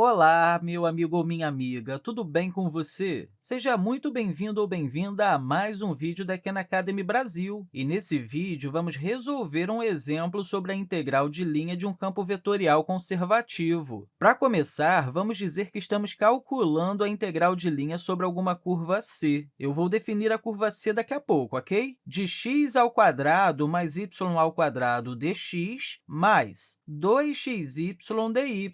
Olá, meu amigo ou minha amiga, tudo bem com você? Seja muito bem-vindo ou bem-vinda a mais um vídeo da Khan Academy Brasil. E nesse vídeo, vamos resolver um exemplo sobre a integral de linha de um campo vetorial conservativo. Para começar, vamos dizer que estamos calculando a integral de linha sobre alguma curva c. Eu vou definir a curva c daqui a pouco, ok? De x ao quadrado mais y ao quadrado dx mais 2xy dy.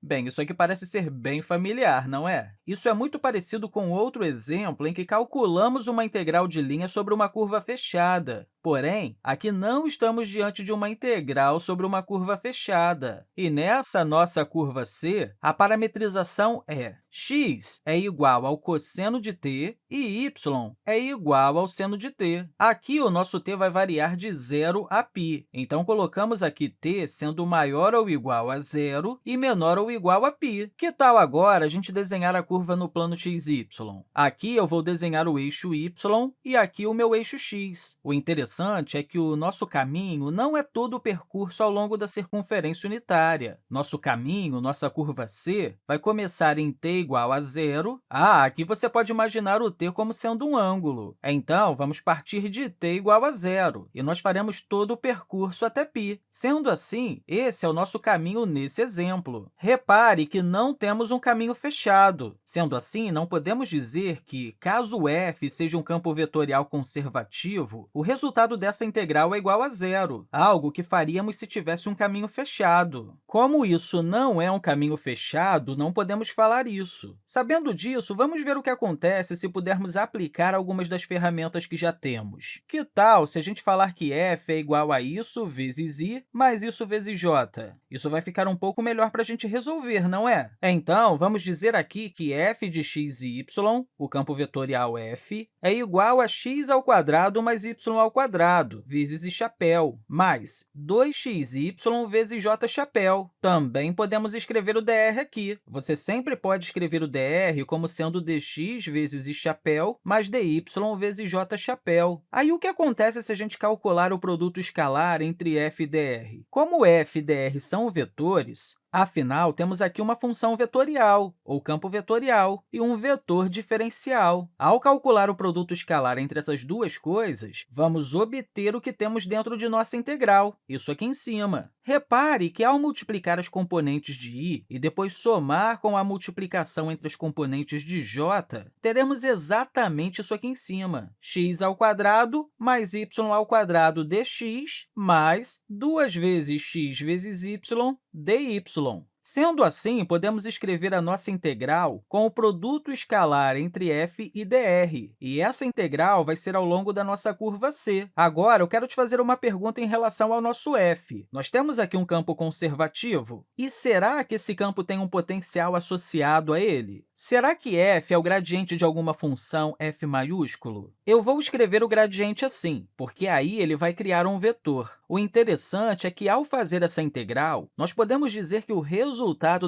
Bem, isso aqui parece ser bem familiar, não é? Isso é muito parecido com outro exemplo em que calculamos uma integral de linha sobre uma curva fechada. Porém, aqui não estamos diante de uma integral sobre uma curva fechada. E nessa nossa curva C, a parametrização é x é igual ao cosseno de t e y é igual ao seno de t. Aqui, o nosso t vai variar de 0 a π. Então, colocamos aqui t sendo maior ou igual a zero e menor ou igual a π. Que tal agora a gente desenhar a curva no plano xy? Aqui, eu vou desenhar o eixo y e aqui o meu eixo x. O interessante interessante é que o nosso caminho não é todo o percurso ao longo da circunferência unitária. Nosso caminho, nossa curva c, vai começar em t igual a zero. Ah, aqui você pode imaginar o t como sendo um ângulo. Então, vamos partir de t igual a zero, e nós faremos todo o percurso até π. Sendo assim, esse é o nosso caminho nesse exemplo. Repare que não temos um caminho fechado. Sendo assim, não podemos dizer que, caso f seja um campo vetorial conservativo, o resultado resultado dessa integral é igual a zero, algo que faríamos se tivesse um caminho fechado. Como isso não é um caminho fechado, não podemos falar isso. Sabendo disso, vamos ver o que acontece se pudermos aplicar algumas das ferramentas que já temos. Que tal se a gente falar que f é igual a isso vezes i mais isso vezes j? Isso vai ficar um pouco melhor para a gente resolver, não é? Então, vamos dizer aqui que f de x e y, o campo vetorial f, é igual a x ao quadrado mais y ao quadrado quadrado vezes i chapéu, mais 2xy vezes j chapéu. Também podemos escrever o dr aqui. Você sempre pode escrever o dr como sendo dx vezes i chapéu mais dy vezes j chapéu. Aí, o que acontece se a gente calcular o produto escalar entre f e dr? Como f e dr são vetores, Afinal, temos aqui uma função vetorial, ou campo vetorial, e um vetor diferencial. Ao calcular o produto escalar entre essas duas coisas, vamos obter o que temos dentro de nossa integral, isso aqui em cima. Repare que, ao multiplicar as componentes de i e depois somar com a multiplicação entre as componentes de j, teremos exatamente isso aqui em cima, x ao quadrado mais y ao quadrado dx mais 2 vezes x vezes y dy. Y. Sendo assim, podemos escrever a nossa integral com o produto escalar entre f e dr, e essa integral vai ser ao longo da nossa curva c. Agora, eu quero te fazer uma pergunta em relação ao nosso f. Nós temos aqui um campo conservativo, e será que esse campo tem um potencial associado a ele? Será que f é o gradiente de alguma função f maiúsculo? Eu vou escrever o gradiente assim, porque aí ele vai criar um vetor. O interessante é que, ao fazer essa integral, nós podemos dizer que o resultado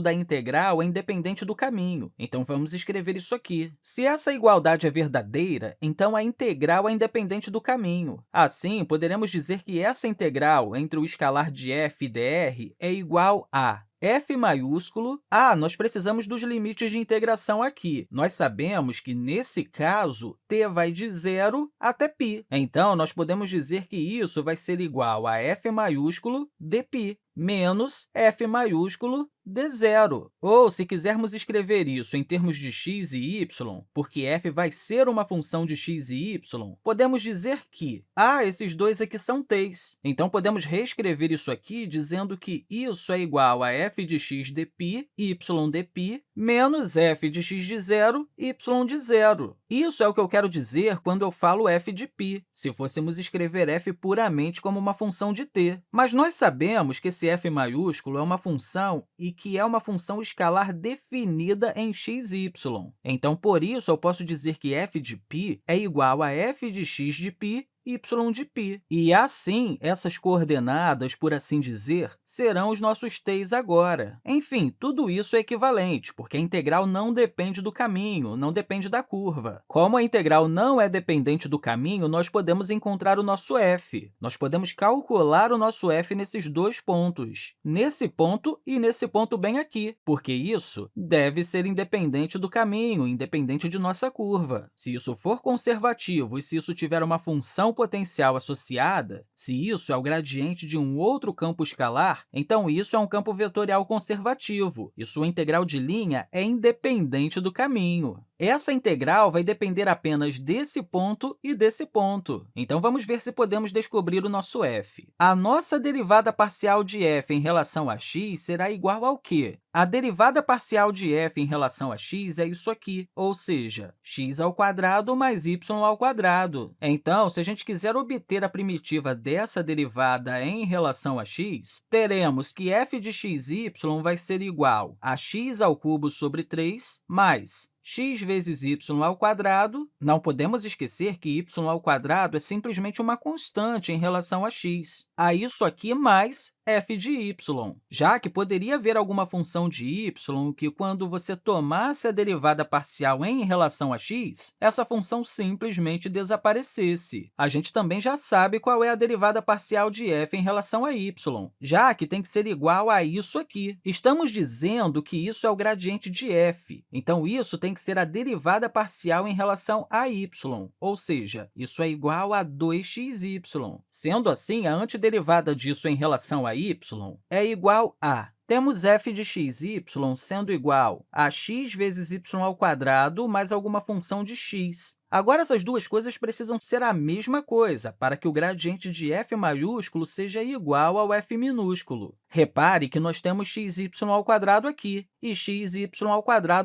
da integral é independente do caminho. Então, vamos escrever isso aqui. Se essa igualdade é verdadeira, então a integral é independente do caminho. Assim, poderemos dizer que essa integral entre o escalar de f e dr é igual a f maiúsculo. Ah, nós precisamos dos limites de integração aqui. Nós sabemos que, nesse caso, t vai de zero até π. Então, nós podemos dizer que isso vai ser igual a f maiúsculo dπ menos f maiúsculo de zero. Ou, se quisermos escrever isso em termos de x e y, porque f vai ser uma função de x e y, podemos dizer que, ah, esses dois aqui são t's. Então, podemos reescrever isso aqui dizendo que isso é igual a f de x de π, y de π, menos f de x de zero, y de zero. Isso é o que eu quero dizer quando eu falo f de π, se fôssemos escrever f puramente como uma função de t. Mas nós sabemos que esse f maiúsculo é uma função e que é uma função escalar definida em x e y. Então, por isso, eu posso dizer que f de π é igual a f de x de π y de π. E, assim, essas coordenadas, por assim dizer, serão os nossos t's agora. Enfim, tudo isso é equivalente, porque a integral não depende do caminho, não depende da curva. Como a integral não é dependente do caminho, nós podemos encontrar o nosso f. Nós podemos calcular o nosso f nesses dois pontos, nesse ponto e nesse ponto bem aqui, porque isso deve ser independente do caminho, independente de nossa curva. Se isso for conservativo e se isso tiver uma função potencial associada, se isso é o gradiente de um outro campo escalar, então isso é um campo vetorial conservativo, e sua integral de linha é independente do caminho. Essa integral vai depender apenas desse ponto e desse ponto. Então, vamos ver se podemos descobrir o nosso f. A nossa derivada parcial de f em relação a x será igual ao quê? A derivada parcial de f em relação a x é isso aqui, ou seja, x ao quadrado mais y ao quadrado. Então, se a gente quiser obter a primitiva dessa derivada em relação a x, teremos que f de xy vai ser igual a x ao cubo sobre 3 mais x vezes y ao quadrado. Não podemos esquecer que y ao quadrado é simplesmente uma constante em relação a x. A isso aqui mais f de y, já que poderia haver alguma função de y que, quando você tomasse a derivada parcial em relação a x, essa função simplesmente desaparecesse. A gente também já sabe qual é a derivada parcial de f em relação a y, já que tem que ser igual a isso aqui. Estamos dizendo que isso é o gradiente de f, então isso tem que ser a derivada parcial em relação a y, ou seja, isso é igual a 2xy. Sendo assim, a antiderivada disso em relação a y é igual a temos f de xy sendo igual a x vezes y ao quadrado mais alguma função de x. Agora, essas duas coisas precisam ser a mesma coisa para que o gradiente de f maiúsculo seja igual ao f minúsculo. Repare que nós temos xy aqui e xy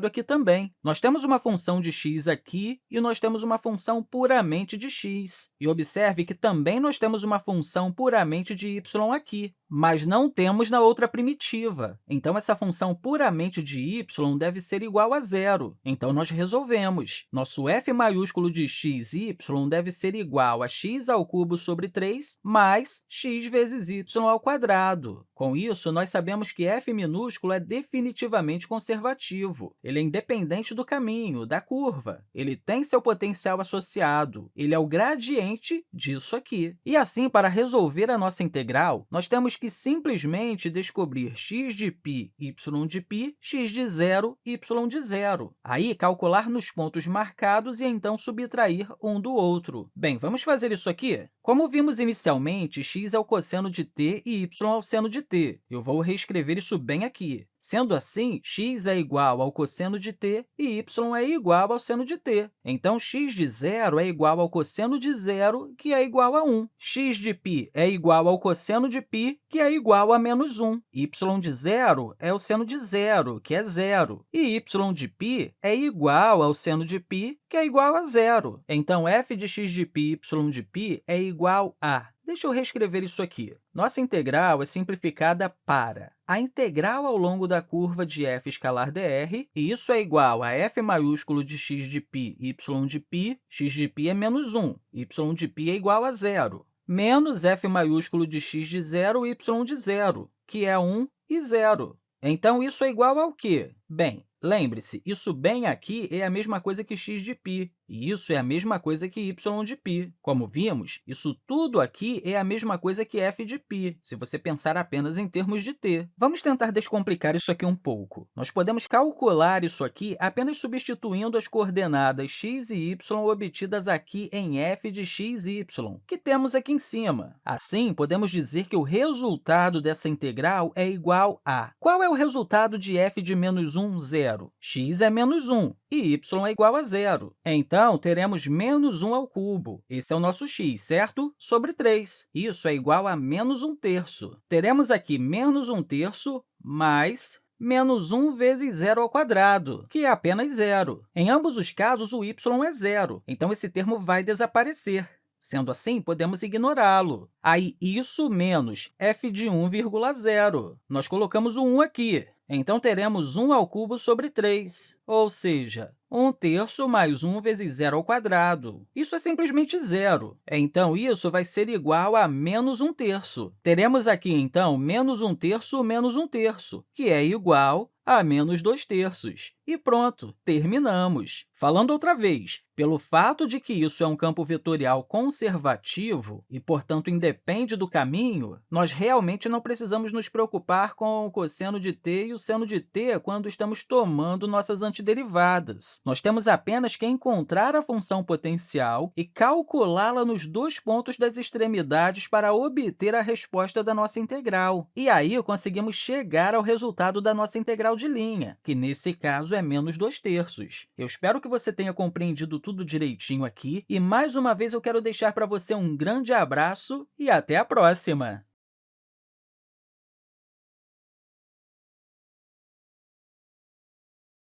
aqui também. Nós temos uma função de x aqui e nós temos uma função puramente de x. E observe que também nós temos uma função puramente de y aqui, mas não temos na outra primitiva. Então, essa função puramente de y deve ser igual a zero. Então, nós resolvemos. Nosso f maiúsculo de x y deve ser igual a x ao cubo sobre 3 mais x vezes y ao quadrado. Com isso, nós sabemos que f minúsculo é definitivamente conservativo. Ele é independente do caminho, da curva. Ele tem seu potencial associado. Ele é o gradiente disso aqui. E assim, para resolver a nossa integral, nós temos que simplesmente descobrir x de π, y de π, x de zero, y de zero. Aí, calcular nos pontos marcados e, então, subtrair um do outro. Bem, vamos fazer isso aqui? Como vimos inicialmente, x é o cosseno de t e y é o seno de t. Eu vou reescrever isso bem aqui. Sendo assim, x é igual ao cosseno de t e y é igual ao seno de t. Então, x de zero é igual ao cosseno de zero, que é igual a 1. x de π é igual ao cosseno de π, que é igual a menos 1. y de zero é o seno de zero, que é zero. E y de π é igual ao seno de π, que é igual a zero. Então, f de x de π, y de π é igual a Deixa eu reescrever isso aqui. Nossa integral é simplificada para a integral ao longo da curva de f escalar dr, e isso é igual a f maiúsculo de x de π, y de π, x de π é menos 1, y de π é igual a zero, menos f maiúsculo de x de zero, y de zero, que é 1 e zero. Então, isso é igual ao quê? Bem, lembre-se, isso bem aqui é a mesma coisa que x de π, e isso é a mesma coisa que y de π. Como vimos, isso tudo aqui é a mesma coisa que f de π, se você pensar apenas em termos de t. Vamos tentar descomplicar isso aqui um pouco. Nós podemos calcular isso aqui apenas substituindo as coordenadas x e y obtidas aqui em f de x e y, que temos aqui em cima. Assim, podemos dizer que o resultado dessa integral é igual a... Qual é o resultado de f de menos 1, Zero? x é menos 1 e y é igual a zero. Então, teremos menos 1 ao cubo. Esse é o nosso x, certo? Sobre 3. Isso é igual a menos 1 terço. Teremos aqui menos 1 terço mais menos 1 vezes zero ao quadrado, que é apenas zero. Em ambos os casos, o y é zero, então esse termo vai desaparecer. Sendo assim, podemos ignorá-lo. Aí, isso menos f de 1,0. Nós colocamos o 1 aqui, então teremos 1 ao cubo sobre 3, ou seja, 1 terço mais 1 vezes zero ao quadrado. Isso é simplesmente zero. Então, isso vai ser igual a menos 1 terço. Teremos aqui, então, menos 1 terço menos 1 terço, que é igual a menos 2 terços. E pronto, terminamos. Falando outra vez, pelo fato de que isso é um campo vetorial conservativo e, portanto, independe do caminho, nós realmente não precisamos nos preocupar com o cosseno de t e o seno de t quando estamos tomando nossas antiderivadas. Nós temos apenas que encontrar a função potencial e calculá-la nos dois pontos das extremidades para obter a resposta da nossa integral. E aí conseguimos chegar ao resultado da nossa de linha, que, nesse caso, é menos 2 terços. Eu espero que você tenha compreendido tudo direitinho aqui, e, mais uma vez, eu quero deixar para você um grande abraço e até a próxima!